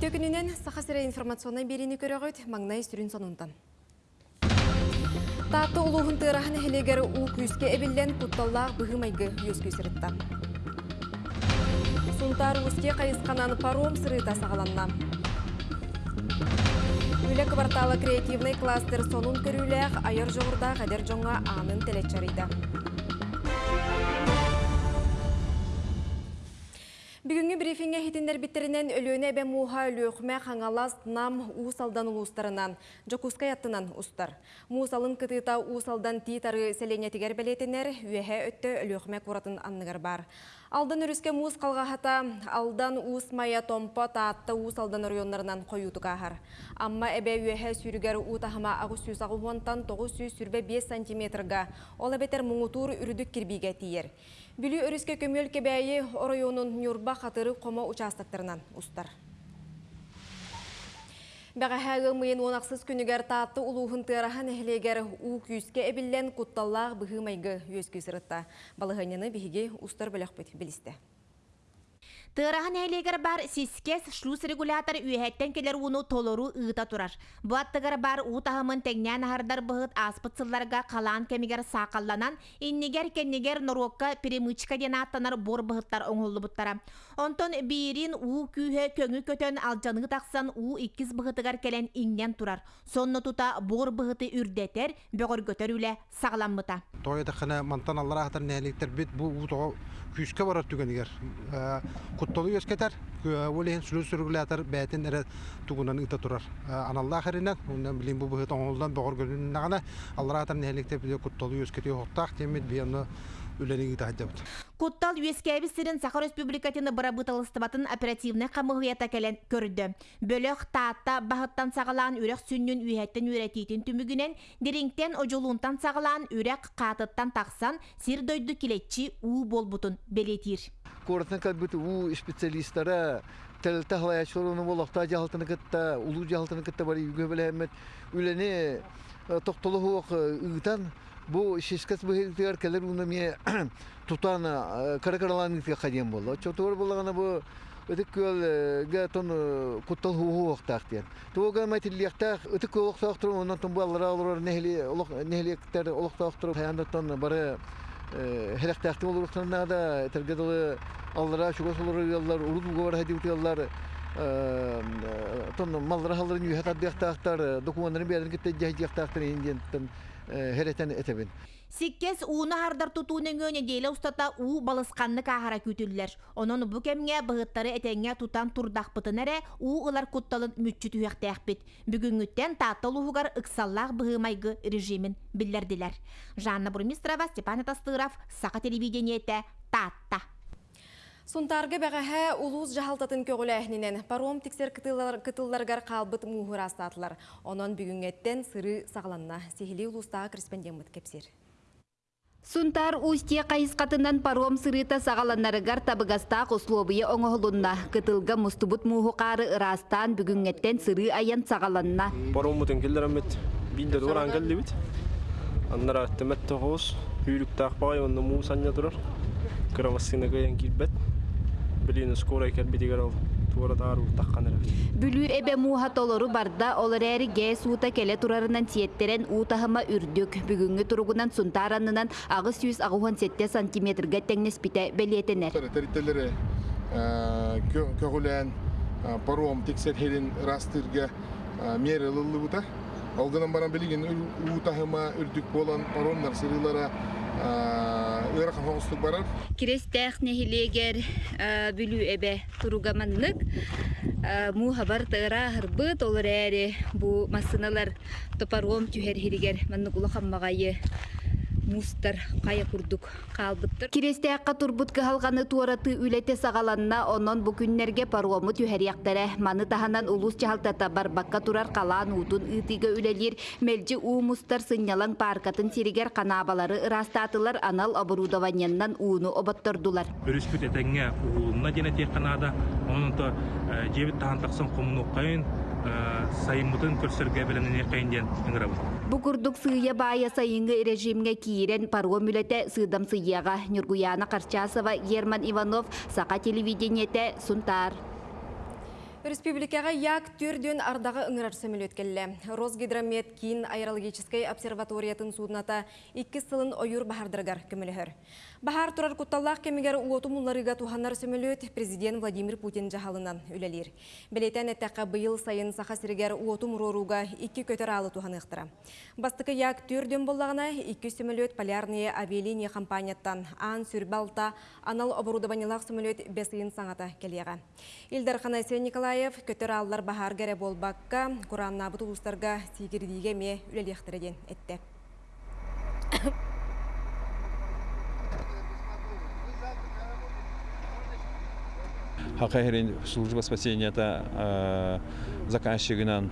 Видео күнінен сақасыры информационный беріні көріғыт маңнай сүрін сонунтан. Таатты улуғын тырахан хелегер у күйіске әбілден құтталлақ бұғымайғы өз көсірітті. Сунтар ұске қайысқанан паром сырыта сағаланна. Үлі кварталы креативный кластер сонун көріләқ айыр жоғырда қадер жоңға анын телетчарыйды. Бүгінгі брифинге хитіндер біттерінен өлөне бә муға өлөқме қаңалас нам уысалдан ұлыстарынан, жокускай аттынан ұстар. Муысалын кытыта уысалдан титары селенетігер бәлетінер, үйәе өтті өлөқме құратын анныгар бар. Алдан үріске муыз қалғахата, алдан уыс мая томпа таатты уыс алдан районларынан қойуды қағар. Амма әбе үйәе сүрігер ұтахыма ағы сүйіс ағуғантан 9 сүрбе 5 сантиметрға, ол әбетер мұңытуыр үрдік кірбейге тиер. Бүлі өріске көмел кебәйі орайонын Нюрба қатыры қома ұстар. Бәғәхәгі мұйын онақсыз күнігер таатты ұлуғын тырахан әхлегер у күйіске әбіллен құтталлақ бұғымайғы өз күйсірітті. Балығанені бігі ұстар біліқ білісті. Тырахан әйлегер бар сискес шлюз регулятор үйәттен келер уну толору ыыта турар. Бу аттыгар бар утахымын тәңнән аһардар быһыт аспытсылларга калаан кемигер саакалланан, иннигер кеннигер норокка перемычка ден аттанар бор быһыттар оңоллубуттара. Онтон бирин у күйе көңү көтөн алжаныгы таксан у иккис быһытыгар келен иңнен турар. Сонно тута бор быһыты үрдетер, бөгөр көтөрүле сагламмыта. Тойда хана мантан Аллах атар нәлектер бит бу утого күскә барар. Куттолу өскәтәр, олehen сүлү сүргүләтер бәтен эре тугунан ыта турар. Аналлах хәренән, ундан билин бу быһыт оңолдан бөгөр гөлүн нагана Аллах атар темет бияны үләнеги тахдабыт. Куттал сирин Сахар Республикатыны бырабытылыстыбатын оперативны камылыята келен көрді. Бөлөк таатта бағыттан сағалан үрек сүннүн үйәттен үйретейтін түмігінен, дереңтен ожолунтан сағалан үрек қатыттан тақсан сир дойду келетчи у болбутун белетир. Коротын калбыты у специалисттара тәлтә халаячылыны болақта жалтыны кытта, улу жалтыны кытта бар үйгө беләмет. Үләне тоқтолы хуак ыгытан бу шишкас быһыгар келер уны ме тутан каракаралан итке хадем болду. Чотор болгана бу өтүк көл га тон куттал хуу вактактен. Тога матиллиякта өтүк көл вактактыр ондан тон баллар алыр нехли олох нехликтер олохтактыр хаянда тон бары хелектакты болуруктан да урут бугар хади яллар тон маллар халларын юхат аддыктактар документтарын бердин китте жайдыктактар инден херетен этебин. Сиккес уына хардар тутуунен өне дейле устата у балысқанны кахара күтүллер. Онон бу кемге быгыттары этеңге тутан турдақпытын эре у ылар кутталын мүччү түйәктәкпит. Бүгүнгүттен тааттал уһугар ыксаллах быгымайгы режимин билдердилер. Жанна Бурмистрова, Степан Тастыров, Сақа телевидениете, Татта. Сунтарга бәғәһә улуз жахалтатын көгіләхінен паром тексер кытылларгар қалбыт муғыр астатылар. Онон бүгінгеттен сыры сағланна. Сехили улустағы корреспондент кепсер. Сунтар устье қайысқатынан паром сырыта сағаланарыгар табыгастақ условия оңғылынна. Кытылга мустубут муғықары ырастан бүгінгеттен сыры аян сағаланна. Паром мұтын келдер әмет бейді дұран келді бит. Аннара тәмәт тоғыз, үйрік тақпағай, онны мұғы саня тұрар. Кырамасына көйен келбет. Біліні скорай келбетігер ал. Бүлүү эбе муха толору барда олар әри ге суыта келе турарынан тиеттерен утахыма үрдүк. Бүгүнгү туругунан сунтаранынан агыс 100 агухан 7 сантиметрге теңнес бите белиетенер. Терителери көгүлен паром тексер херин растырга мер ылылыбыта. Алгынан баран билген утахыма үрдүк болан паромнар сырылара ыра хавостук барар. Кирестех нехилегер бүлүү эбе туругаманнык му хабар тыра хырбыт олар бу масыналар топаром түһер хиригер манны кула хаммагайы мустар кая курдук калбыттыр. Кирестеаққа турбут кыһалғаны туараты үлете сағаланна онон бу күннерге паромы түһәрияқтары маны таханан улус чахалтата барбакка турар қалан утун ытыга үлелир мелжи у мустар сыннялан паркатын сиригер канабалары ырастатылар анал оборудованияннан уну обаттордулар. Өрүспүт этеңге уулуна дене тек канада онун то жебит комунуккайын сайымытын көрсөргө беленен кайын ыңырабыт. Бу курдук сыя бая сайынгы режимге киирен паром үлете сыдам сыяга Нюргуяна Карчасова, Герман Иванов, Сака телевидениете, Сунтар. Республикаға як түрден ардағы ыңырар сөміл өткелі. Росгидромет кейін аэрологической обсерваториятын судната 2 сылын ойыр бахардыргар көмілігір. Бахар тұрар құтталлақ кемігер уоту мұлларыға туханнар сөмілөт президент Владимир Путин жағалынан үлелер. Білетен әттәққа бұйыл сайын сақа сірігер уоту мұроруға 2 көтер алы туханықтыра. Бастықы як түрден боллағына 2 сөмілөт полярные авиалиния компанияттан ан сүрбалта анал оборудованиялақ сөмілөт бесыйын саңата келеға. Илдар Ханайсен Николаев көтер аллар бахар гәрі болбаққа Құранна бұты ұлыстарға сигірдіге ме үлелектіреден әтті. Хакайрин служба спасения та заказчигынан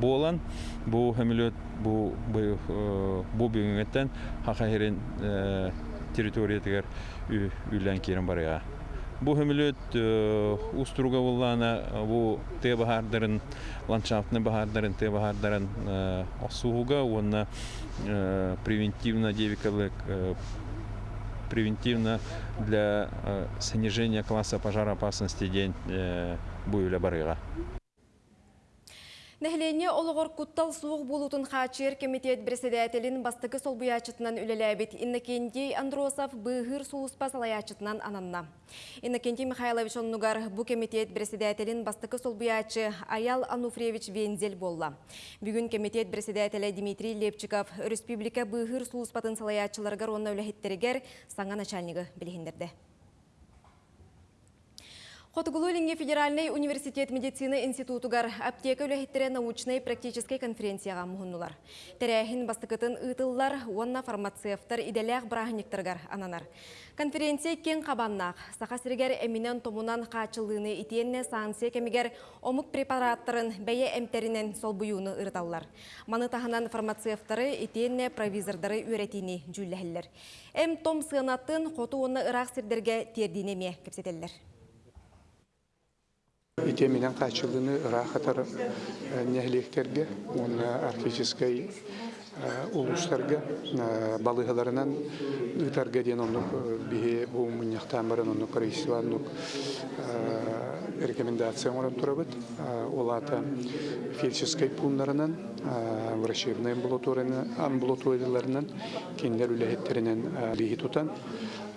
болан бу хемилет бу бу бүгүнгөттен Хакайрин территориятыгар үйлен кирен барыга. Бу хемилет уструга буллана бу те бахардарын ландшафтны бахардарын те бахардарын осууга онна превентивно девикалык превентивно для э, снижения класса пожароопасности день э, буйля барыга. Нәхлене олығыр құттал суық болутын қачер комитет председателін бастықы сол бұячытынан үлеләбет Иннокентий Андросов бұғыр суыспа салаячытынан ананна. Иннокентий Михайлович оннугар бұ комитет председателін бастықы сол Аял Ануфриевич Вензел болла. Бүгін комитет председателі Дмитрий Лепчиков республика бұғыр суыспатын салаячыларғар онна үләхеттерігер саңа. Хотугулулинге федеральный университет медицины институтугар аптека үләхеттере научной практической конференцияға мұхыннулар. Тәрәхін бастықытын ұйтыллар, онна фармацевтар иделәқ брахниктаргар ананар. Конференция кен қабаннақ, сақасыргер әмінен томунан қачылыны итенне саңсия кемігер омық препараттарын бәйе әмтерінен сол бұюны ұрталлар. Маны тағынан фармацевтары итенне провизордары үйретіні жүлләхілер. Әм том сығанатын қоту оны ұрақ сірдерге тердинеме кепсетелер. Ите менен качылыны рахатар нехлектерге, он архической улустарга балыгаларынан ытарга ден оннук бихе бу муньяктан баран оннук корейсиваннук рекомендация орын турабыт олата фельдшерской пунктарынан врачебный амбулаторияларынан кендер үлехеттеринен лихи тутан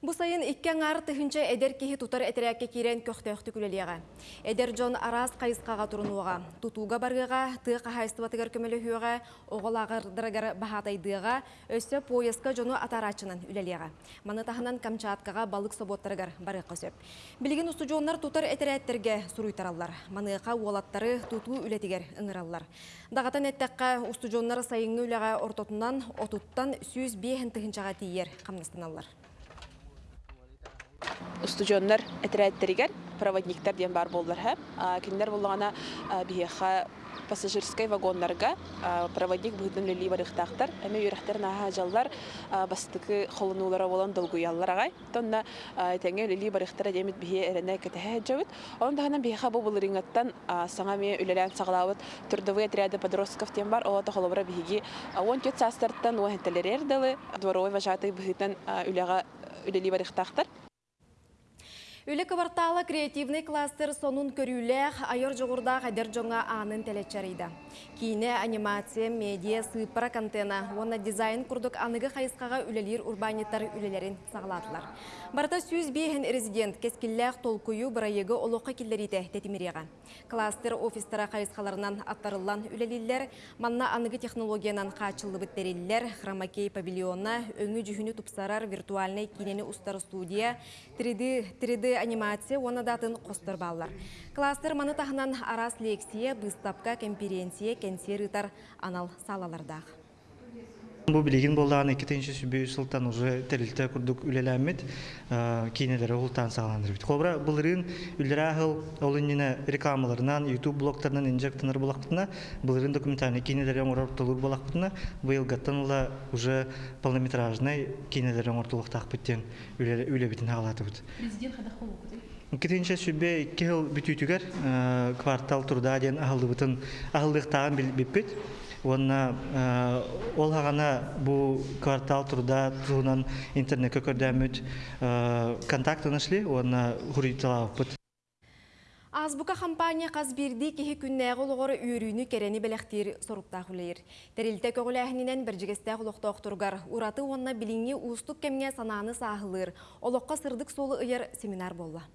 Бұ сайын иккен ар түхінші әдер кехи тұтар әтерәкке керен көқтөқті күлелеға. Әдер жон арас қайысқаға тұрынуға, тұтуға барғыға, тұқ хайстыватығар көмелі хүйіға, оғылағырдырығар бағатайдыға, өсі поеска жону атарачынан үлелеға. Маны тағынан Камчаткаға балық соботтарығар бары қосып. Білген ұсты жонлар тұтар әтерәттерге сұруйтаралар. Маныға олаттары тұту үлетігер ыңыралар. Дағатан әттәққа ұсты жонлар сайыңы үлеға ортотынан, отуттан сүйіз бейхін тұхынчаға тиер қамнастаналар. Устужоннар әтерәттеригер проводниктар ден бар болдылар һәм. Киндер булгана биеха пассажирской вагоннарга проводник быһытын лили барыхтактар эме юрахтар наха жаллар бастыкы холунулара болан долгуяллар агай тонна теңе лили барыхтара демит бие эрене кетеһе жабыт он дагана биха бу булырингаттан саңа ме үлелән саглавыт трудовые отряды подростков тем бар. Ола тохолобра биги он тет састартан уахтелерер далы дворовой вожатый быһытын үлега үлели барыхтактар Үлі кварталы креативный кластер сонун көрүләх айыр жоғырда қадер жоңа анын тәлетчарыйда. Кейіне анимация, медиа, сыпара контена, оны дизайн күрдік анығы қайысқаға үлелер урбаниттар үлелерін сағладылар. Барта сүйіз бейхін резидент кескілләқ толкую бірайығы олуққа келдерейді тәтімереға. Кластер офистара қайысқаларынан аттарылан үлелелер, манна анығы технологиянан қачылы біттерелер, хромакей павильона, өңі жүхіні тупсарар виртуальный кинені ұстар студия, 3D, 3D анимация оны датын қостыр баллар. Кластер маны тағынан арас лекция, бұстапка конференция, кенсер анал салалардағы. Бу билигин боллаган 2-нче сылтан уже терилте курдук үлеләмит, кинеләре ултан сагаландыр бит. Кобра булырын үлрәгыл олыннина рекламаларынан, YouTube блогтарынан инжектонер булактына, булырын документальный кинеләре оңортулур булактына, уже полнометражный кинеләре оңортулуктак биттен үле үле битен хагалаты бит. Президент хада холу Кетенче сүбе 2 ел бүтүтүгер квартал турда ден ахылдыбытын ахылдыктаган билбиппит. Онна ол хагана бу квартал турда туунан интернетке көрдәмүт контактын эшли, онна хуриталаппыт. Азбука компания қазбирди кихи күннәғы олғыры үйрүйіні керені бәләқтер соруптақ үлейір. Тәрілті көгіләхінінен бір жігестәқ ұлықтақ тұрғар. Ураты онна біліңе ұстық кемге сананы сағылыр. Олыққа сырдық солы ұйыр семинар болла.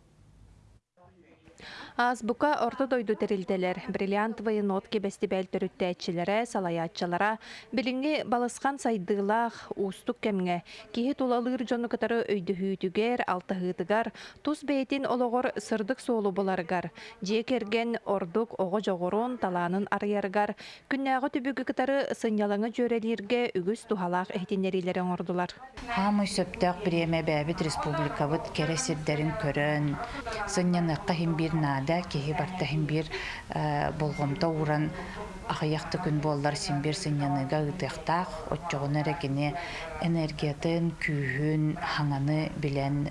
Азбука орто дойду терилделер, бриллиантовый нотки бестибел төрүттәчиләре, салаятчылара, билинги балысқан сайдылах, устук кемге, кихи тулалыр жону катары өйдүһүтүгер, алтыһытыгар, тус бейтин ологор сырдык соолу боларгар, же керген ордук ого жогорун таланын арыяргар, күннәгы түбүгү катары сынялаңы жөрелирге үгүс тухалак эхтинерилерин ордулар. Хамы сөптөк биреме бәбит республикабыт кересирдерин көрөн, сынняныкка хим нада кеһи барта бир болгомто уран ахаякты күн боллар сынняныга ытыктак отчогон эрекине энергиятын күүһүн хаңаны билен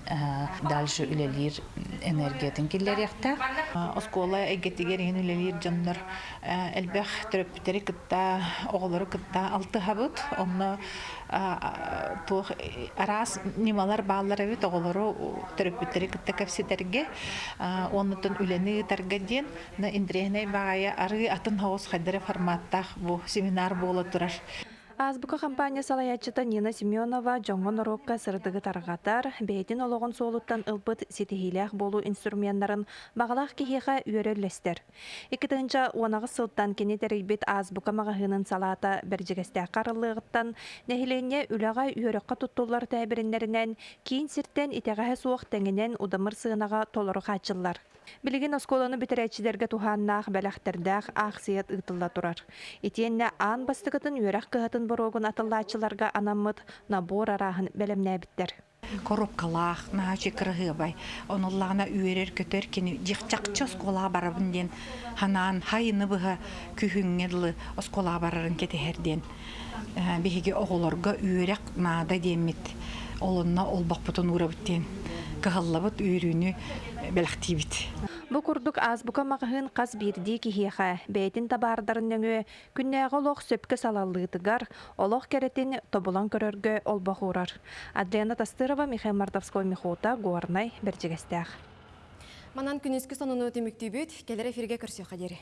дальше үлелир энергиятын киллер якта оскола эгетигерин үлелир жоннор элбэх төрөпүтери кытта оголору кытта алты хабыт. Онно туох арас нималар баалар эбит оголору төрөпүтери кытта кепситерге оннутун үлени тарга ден на индрехне багая ары атын хаус хайдары форматтах бу семинар боло турар. Азбука компания салаячыта Нина Семенова жоңгон орокка сырдыгы таргатар, бейтин ологон соолуттан ылбыт сетихилях болу инструменттарын бағалақ кихеха үйөрөллестер. Икитинча уанагы сылттан кені терейбет азбука мағahынын салата бәржігесте қарылығыттан нәхилене үліға үйөрөкқа туттулар тәбірінлерінен кейін сирттен итеғаһы суық тәңінен удамыр сığынаға толыры қачылар. Билигин осколаны битерәчиләргә туханнах бәләхтердәх ахсият ытылла турар. Итенне ан бастыгытын үйрәк кыһатын борогун атыллаачыларга анаммыт набор араһын бәлемнәбиттер. коробкалах наачы кырыгыбай онуллагына үйерер көтөр кини дихчакчы оскола барабын ден ханан хайыны быха күхүңгелы оскола барарын кетехерден биһиги оголорго үйрек наада демит олунна олбакпутун урабыттен кыһаллабыт үйрүүнү бэлэхтиибит Бу курдук азбука мағын қаз бирди кихиэха бәйтин табардарын нөңө күннәғы олох сөпкө салаллыытыгар олох керетин тобулан көрөргө олбахурар. Адриана Тастырова, Михаил Мартовской, Михота, Гуарнай, Берджигестях. Манан күнүскү сонуну өтүмүктүүбүт, келер эфирге қадері.